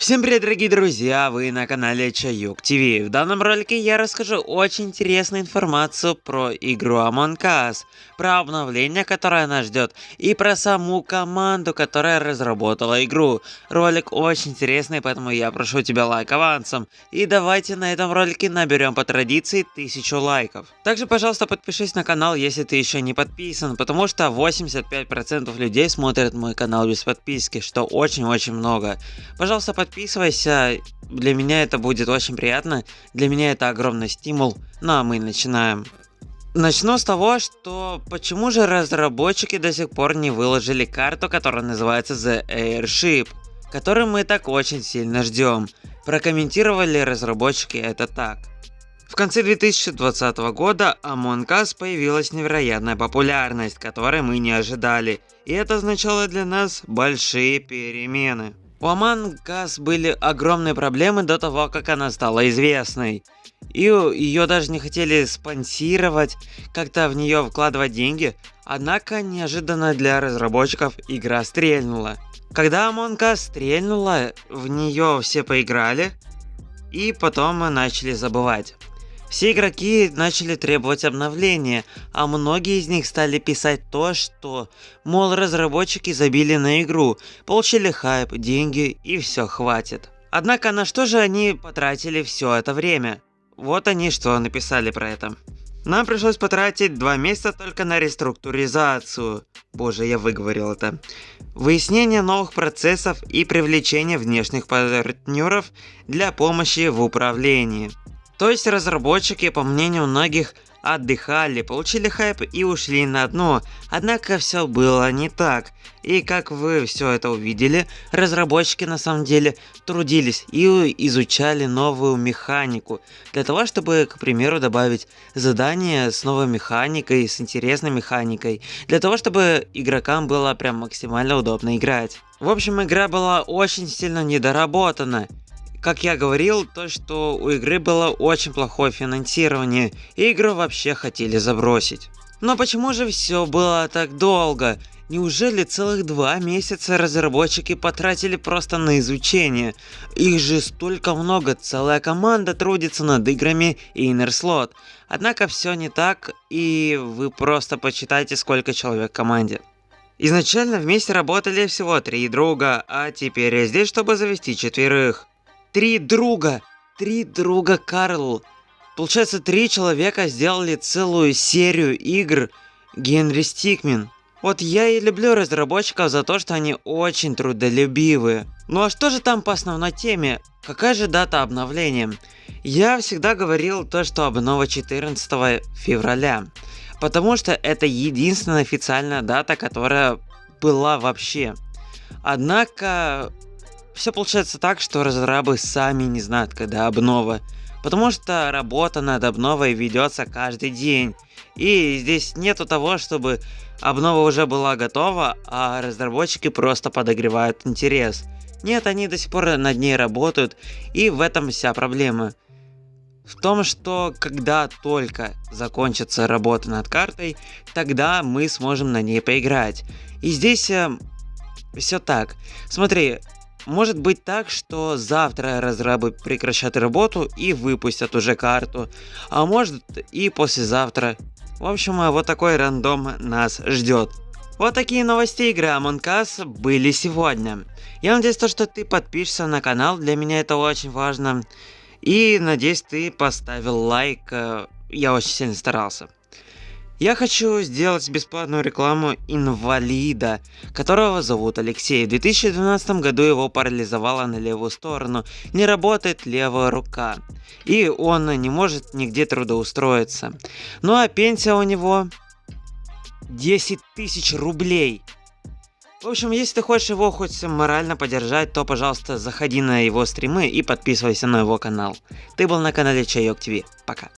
Всем привет, дорогие друзья! Вы на канале Чаюк ТВ. В данном ролике я расскажу очень интересную информацию про игру Among Us, про обновление, которое нас ждет, и про саму команду, которая разработала игру. Ролик очень интересный, поэтому я прошу тебя лайк авансом. И давайте на этом ролике наберем по традиции 1000 лайков. Также, пожалуйста, подпишись на канал, если ты еще не подписан, потому что 85% людей смотрят мой канал без подписки, что очень-очень много. Пожалуйста, подпишись подписывайся, для меня это будет очень приятно, для меня это огромный стимул, ну а мы начинаем. Начну с того, что почему же разработчики до сих пор не выложили карту, которая называется The Airship, которую мы так очень сильно ждем. Прокомментировали разработчики это так. В конце 2020 года Among Us появилась невероятная популярность, которой мы не ожидали, и это означало для нас большие перемены. У Among Us были огромные проблемы до того, как она стала известной. И ее даже не хотели спонсировать, как-то в нее вкладывать деньги. Однако, неожиданно для разработчиков, игра стрельнула. Когда Us стрельнула, в нее все поиграли, и потом мы начали забывать. Все игроки начали требовать обновления, а многие из них стали писать то, что, мол, разработчики забили на игру, получили хайп, деньги и все хватит. Однако на что же они потратили все это время? Вот они что написали про это. Нам пришлось потратить два месяца только на реструктуризацию. Боже, я выговорил это. Выяснение новых процессов и привлечение внешних партнеров для помощи в управлении. То есть разработчики, по мнению многих, отдыхали, получили хайп и ушли на дно. Однако все было не так. И как вы все это увидели, разработчики на самом деле трудились и изучали новую механику. Для того, чтобы, к примеру, добавить задание с новой механикой, с интересной механикой. Для того, чтобы игрокам было прям максимально удобно играть. В общем, игра была очень сильно недоработана. Как я говорил, то что у игры было очень плохое финансирование, и игру вообще хотели забросить. Но почему же все было так долго? Неужели целых два месяца разработчики потратили просто на изучение? Их же столько много, целая команда трудится над играми Inner Slot. Однако все не так, и вы просто почитайте, сколько человек в команде. Изначально вместе работали всего три друга, а теперь я здесь, чтобы завести четверых. Три друга! Три друга Карл! Получается, три человека сделали целую серию игр Генри Стикмен. Вот я и люблю разработчиков за то, что они очень трудолюбивые. Ну а что же там по основной теме? Какая же дата обновления? Я всегда говорил то, что обнова 14 февраля. Потому что это единственная официальная дата, которая была вообще. Однако все получается так, что разрабы сами не знают, когда обнова. Потому что работа над обновой ведется каждый день. И здесь нету того, чтобы обнова уже была готова, а разработчики просто подогревают интерес. Нет, они до сих пор над ней работают, и в этом вся проблема. В том, что когда только закончится работа над картой, тогда мы сможем на ней поиграть. И здесь э, все так. Смотри, может быть так, что завтра разрабы прекращат работу и выпустят уже карту, а может и послезавтра. В общем, вот такой рандом нас ждет. Вот такие новости игры Among Us были сегодня. Я надеюсь, то, что ты подпишешься на канал, для меня это очень важно. И надеюсь, ты поставил лайк, э, я очень сильно старался. Я хочу сделать бесплатную рекламу инвалида, которого зовут Алексей. В 2012 году его парализовало на левую сторону, не работает левая рука. И он не может нигде трудоустроиться. Ну а пенсия у него 10 тысяч рублей. В общем, если ты хочешь его хоть морально поддержать, то, пожалуйста, заходи на его стримы и подписывайся на его канал. Ты был на канале Чайок ТВ. Пока.